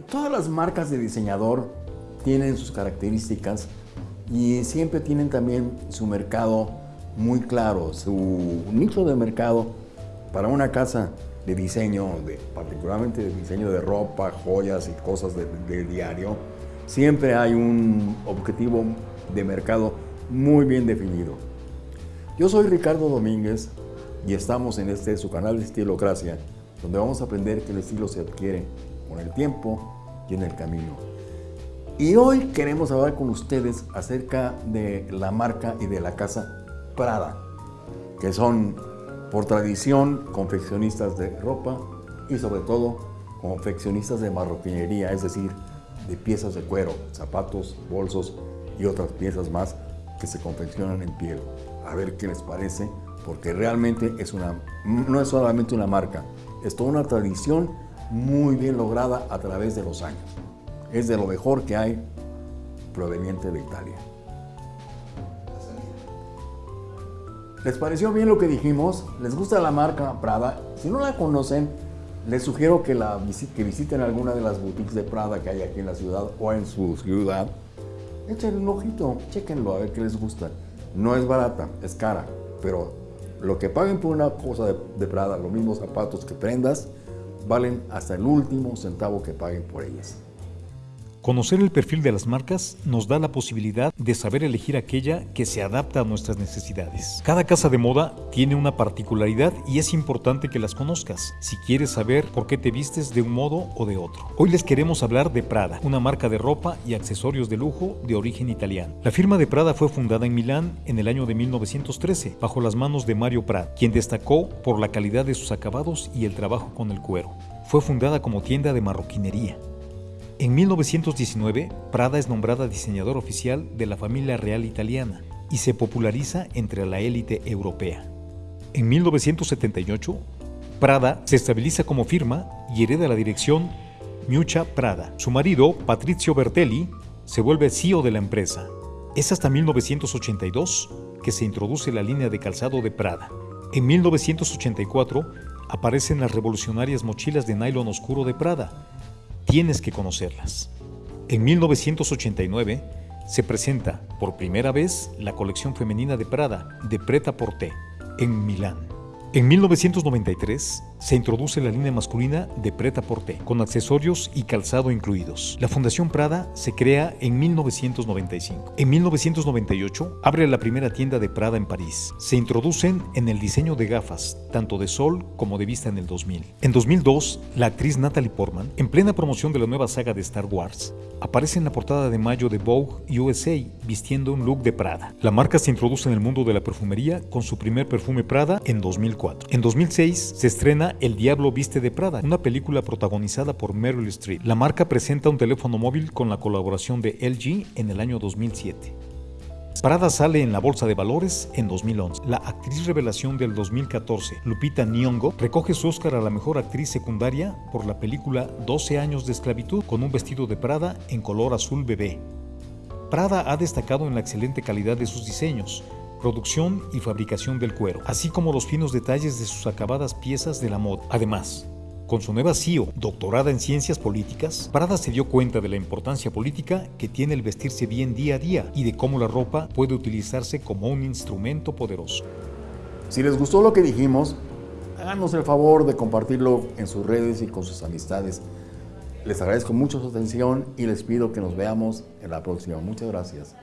todas las marcas de diseñador tienen sus características y siempre tienen también su mercado muy claro, su nicho de mercado para una casa de diseño, particularmente de diseño de ropa, joyas y cosas de, de diario, siempre hay un objetivo de mercado muy bien definido. Yo soy Ricardo Domínguez y estamos en este su canal de Estilocracia, donde vamos a aprender que el estilo se adquiere con el tiempo y en el camino. Y hoy queremos hablar con ustedes acerca de la marca y de la casa Prada, que son por tradición confeccionistas de ropa y sobre todo confeccionistas de marroquinería, es decir, de piezas de cuero, zapatos, bolsos y otras piezas más que se confeccionan en piel. A ver qué les parece, porque realmente es una, no es solamente una marca, es toda una tradición muy bien lograda a través de los años. Es de lo mejor que hay proveniente de Italia. ¿Les pareció bien lo que dijimos? ¿Les gusta la marca Prada? Si no la conocen, les sugiero que, la, que visiten alguna de las boutiques de Prada que hay aquí en la ciudad o en su ciudad. Echen un ojito, chequenlo a ver qué les gusta. No es barata, es cara, pero lo que paguen por una cosa de, de Prada, los mismos zapatos que prendas, valen hasta el último centavo que paguen por ellas. Conocer el perfil de las marcas nos da la posibilidad de saber elegir aquella que se adapta a nuestras necesidades. Cada casa de moda tiene una particularidad y es importante que las conozcas si quieres saber por qué te vistes de un modo o de otro. Hoy les queremos hablar de Prada, una marca de ropa y accesorios de lujo de origen italiano. La firma de Prada fue fundada en Milán en el año de 1913 bajo las manos de Mario Prada, quien destacó por la calidad de sus acabados y el trabajo con el cuero. Fue fundada como tienda de marroquinería. En 1919, Prada es nombrada diseñador oficial de la familia real italiana y se populariza entre la élite europea. En 1978, Prada se estabiliza como firma y hereda la dirección Miuccia Prada. Su marido, Patrizio Bertelli, se vuelve CEO de la empresa. Es hasta 1982 que se introduce la línea de calzado de Prada. En 1984 aparecen las revolucionarias mochilas de nylon oscuro de Prada, tienes que conocerlas. En 1989 se presenta por primera vez la colección femenina de Prada de Preta Porté en Milán. En 1993 se introduce la línea masculina de Preta Porté, con accesorios y calzado incluidos. La Fundación Prada se crea en 1995. En 1998 abre la primera tienda de Prada en París. Se introducen en el diseño de gafas, tanto de sol como de vista en el 2000. En 2002, la actriz Natalie Portman, en plena promoción de la nueva saga de Star Wars, aparece en la portada de mayo de Vogue USA vistiendo un look de Prada. La marca se introduce en el mundo de la perfumería con su primer perfume Prada en 2004. En 2006 se estrena El Diablo Viste de Prada, una película protagonizada por Meryl Streep. La marca presenta un teléfono móvil con la colaboración de LG en el año 2007. Prada sale en la bolsa de valores en 2011. La actriz revelación del 2014, Lupita Nyong'o, recoge su Oscar a la mejor actriz secundaria por la película 12 años de esclavitud con un vestido de Prada en color azul bebé. Prada ha destacado en la excelente calidad de sus diseños, producción y fabricación del cuero, así como los finos detalles de sus acabadas piezas de la moda. Además, con su nueva CEO, doctorada en ciencias políticas, Prada se dio cuenta de la importancia política que tiene el vestirse bien día a día y de cómo la ropa puede utilizarse como un instrumento poderoso. Si les gustó lo que dijimos, háganos el favor de compartirlo en sus redes y con sus amistades. Les agradezco mucho su atención y les pido que nos veamos en la próxima. Muchas gracias.